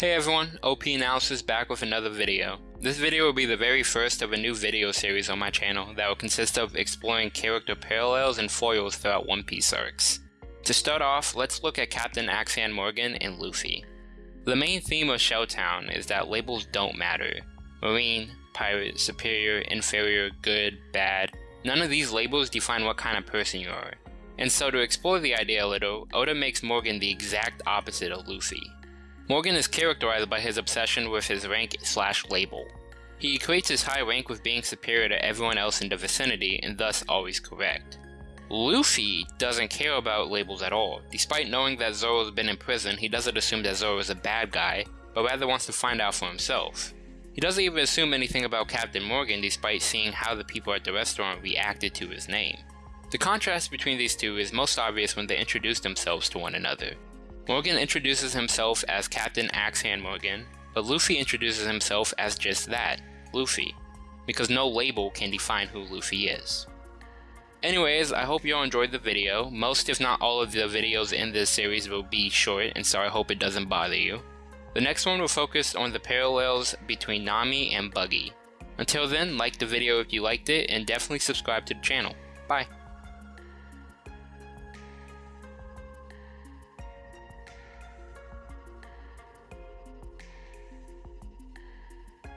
Hey everyone, OP Analysis back with another video. This video will be the very first of a new video series on my channel that will consist of exploring character parallels and foils throughout One Piece arcs. To start off, let's look at Captain Axe-Hand Morgan and Luffy. The main theme of Shelltown is that labels don't matter. Marine, pirate, superior, inferior, good, bad, none of these labels define what kind of person you are. And so to explore the idea a little, Oda makes Morgan the exact opposite of Luffy. Morgan is characterized by his obsession with his rank slash label. He equates his high rank with being superior to everyone else in the vicinity and thus always correct. Luffy doesn't care about labels at all. Despite knowing that Zoro has been in prison, he doesn't assume that Zoro is a bad guy, but rather wants to find out for himself. He doesn't even assume anything about Captain Morgan despite seeing how the people at the restaurant reacted to his name. The contrast between these two is most obvious when they introduce themselves to one another. Morgan introduces himself as Captain Axe-Hand Morgan, but Luffy introduces himself as just that, Luffy, because no label can define who Luffy is. Anyways, I hope you all enjoyed the video. Most if not all of the videos in this series will be short, and so I hope it doesn't bother you. The next one will focus on the parallels between Nami and Buggy. Until then, like the video if you liked it, and definitely subscribe to the channel. Bye.